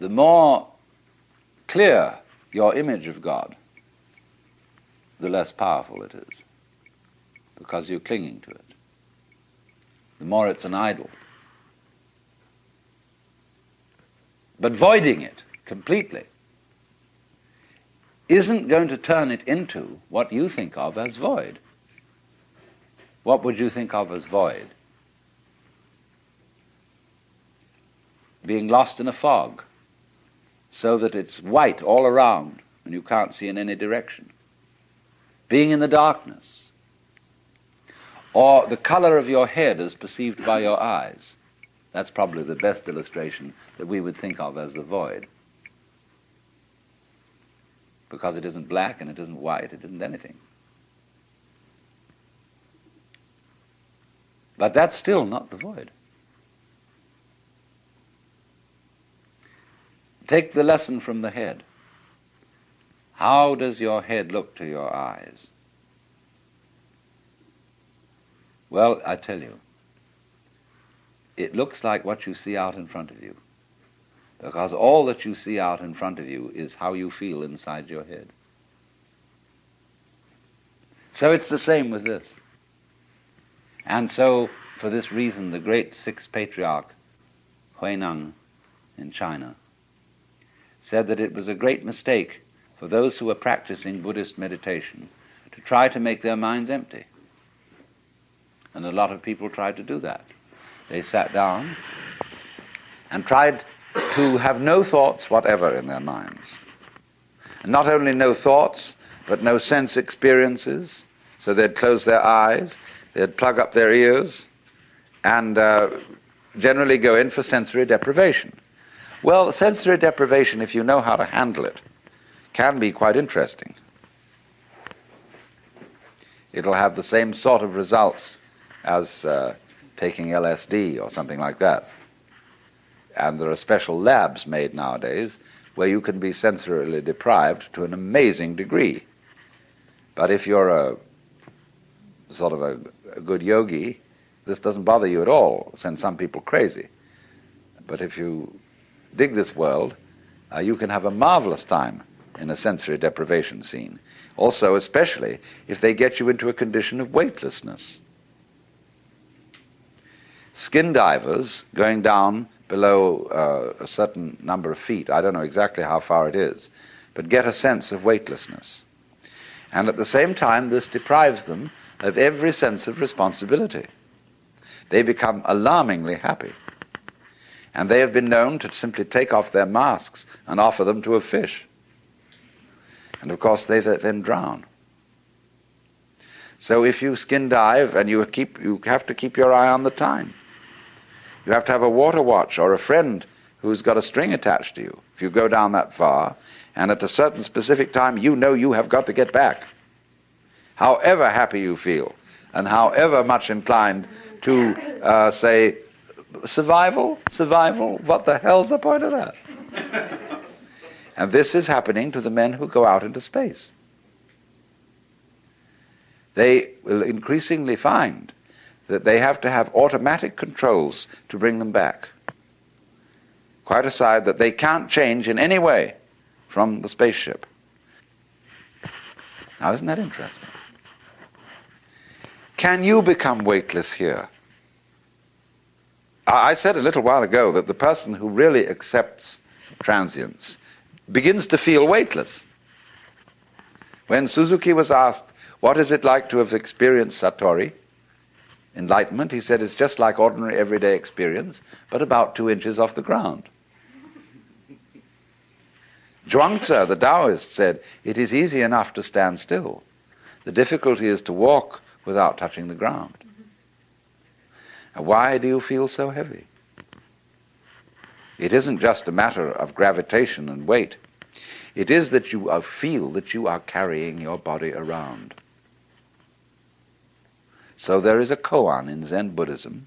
the more clear your image of God, the less powerful it is, because you're clinging to it. The more it's an idol. But voiding it completely isn't going to turn it into what you think of as void. What would you think of as void? Being lost in a fog, so that it's white all around and you can't see in any direction. Being in the darkness. Or the color of your head as perceived by your eyes. That's probably the best illustration that we would think of as the void. Because it isn't black and it isn't white, it isn't anything. But that's still not the void. Take the lesson from the head. How does your head look to your eyes? Well, I tell you, it looks like what you see out in front of you. Because all that you see out in front of you is how you feel inside your head. So it's the same with this. And so, for this reason, the great sixth patriarch, Huineng in China, said that it was a great mistake for those who were practicing Buddhist meditation to try to make their minds empty. And a lot of people tried to do that. They sat down and tried to have no thoughts whatever in their minds. And not only no thoughts, but no sense experiences. So they'd close their eyes, they'd plug up their ears, and uh, generally go in for sensory deprivation. Well, sensory deprivation, if you know how to handle it, can be quite interesting. It'll have the same sort of results as uh, taking LSD or something like that. And there are special labs made nowadays where you can be sensorily deprived to an amazing degree. But if you're a sort of a, a good yogi, this doesn't bother you at all, send some people crazy. But if you dig this world, uh, you can have a marvelous time in a sensory deprivation scene. Also, especially if they get you into a condition of weightlessness. Skin divers going down below uh, a certain number of feet, I don't know exactly how far it is, but get a sense of weightlessness. And at the same time, this deprives them of every sense of responsibility. They become alarmingly happy. And they have been known to simply take off their masks and offer them to a fish. And of course, they then drown. So if you skin dive and you keep, you have to keep your eye on the time. You have to have a water watch or a friend who's got a string attached to you if you go down that far, and at a certain specific time you know you have got to get back. However happy you feel, and however much inclined to uh, say, survival, survival, what the hell's the point of that? and this is happening to the men who go out into space. They will increasingly find that they have to have automatic controls to bring them back. Quite aside that they can't change in any way from the spaceship. Now, isn't that interesting? Can you become weightless here? I said a little while ago that the person who really accepts transience begins to feel weightless. When Suzuki was asked, What is it like to have experienced Satori? Enlightenment, he said, is just like ordinary everyday experience, but about two inches off the ground. Zhuangzi, the Taoist, said, It is easy enough to stand still. The difficulty is to walk without touching the ground. Why do you feel so heavy? It isn't just a matter of gravitation and weight. It is that you uh, feel that you are carrying your body around. So there is a koan in Zen Buddhism.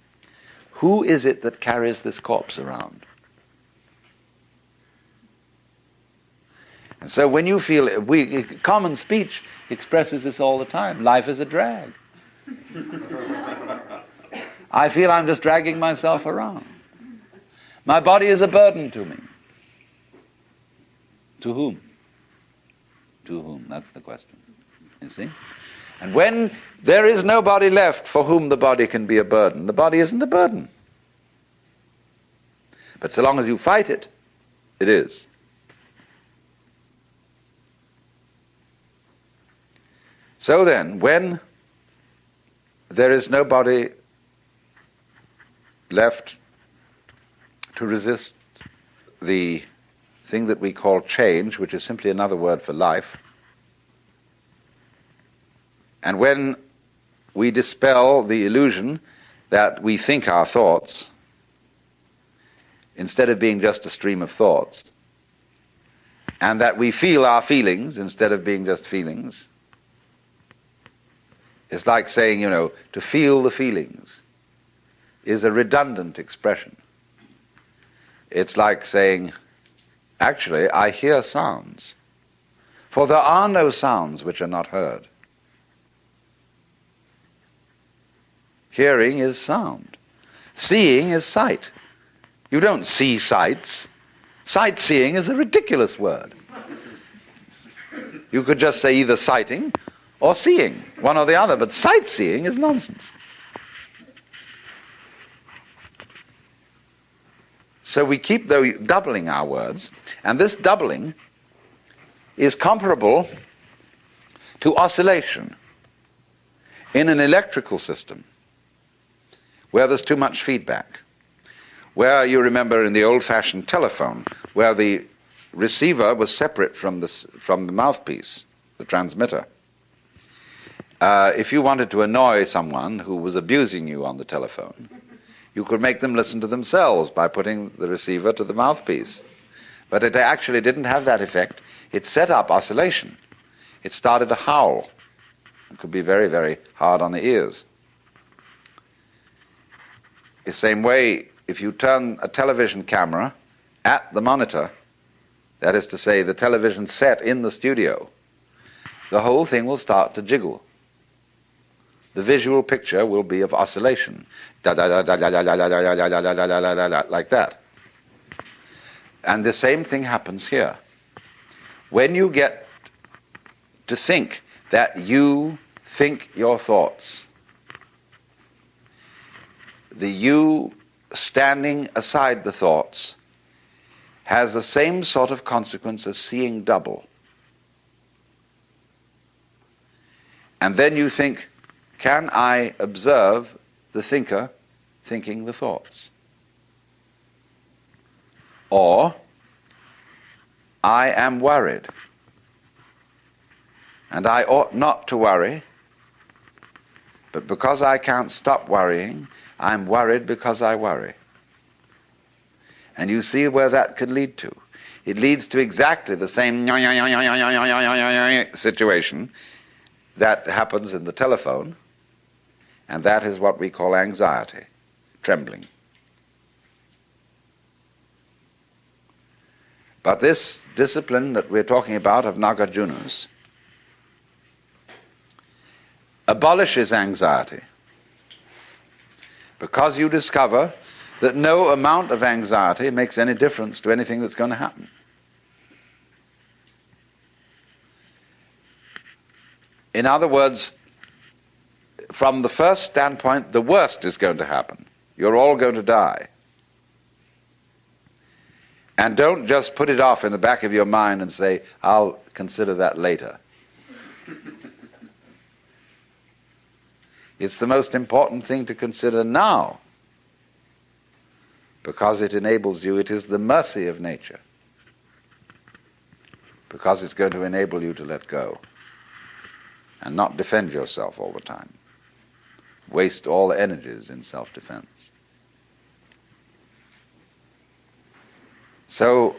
Who is it that carries this corpse around? And so when you feel, we, common speech expresses this all the time. Life is a drag. I feel I'm just dragging myself around. My body is a burden to me. To whom? To whom? That's the question. You see? And when there is nobody left for whom the body can be a burden, the body isn't a burden. But so long as you fight it, it is. So then, when there is nobody left to resist the thing that we call change, which is simply another word for life. And when we dispel the illusion that we think our thoughts, instead of being just a stream of thoughts, and that we feel our feelings instead of being just feelings, it's like saying, you know, to feel the feelings is a redundant expression. It's like saying, actually, I hear sounds. For there are no sounds which are not heard. Hearing is sound. Seeing is sight. You don't see sights. Sightseeing is a ridiculous word. You could just say either sighting or seeing, one or the other, but sightseeing is nonsense. So we keep doubling our words, and this doubling is comparable to oscillation in an electrical system where there's too much feedback. Where you remember in the old fashioned telephone, where the receiver was separate from the, from the mouthpiece, the transmitter. Uh, if you wanted to annoy someone who was abusing you on the telephone, you could make them listen to themselves by putting the receiver to the mouthpiece. But it actually didn't have that effect. It set up oscillation. It started to howl. It could be very, very hard on the ears. The same way, if you turn a television camera at the monitor, that is to say, the television set in the studio, the whole thing will start to jiggle the visual picture will be of oscillation, like that. And the same thing happens here. When you get to think that you think your thoughts, the you standing aside the thoughts has the same sort of consequence as seeing double. And then you think, can I observe the thinker thinking the thoughts? Or, I am worried, and I ought not to worry, but because I can't stop worrying, I'm worried because I worry. And you see where that could lead to. It leads to exactly the same situation that happens in the telephone and that is what we call anxiety, trembling. But this discipline that we're talking about of Nagarjuna's abolishes anxiety because you discover that no amount of anxiety makes any difference to anything that's going to happen. In other words, from the first standpoint, the worst is going to happen. You're all going to die. And don't just put it off in the back of your mind and say, I'll consider that later. it's the most important thing to consider now because it enables you, it is the mercy of nature because it's going to enable you to let go and not defend yourself all the time waste all energies in self defense. So,